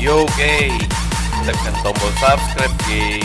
Yo, gay! Tagkantong mo subscribe, gay!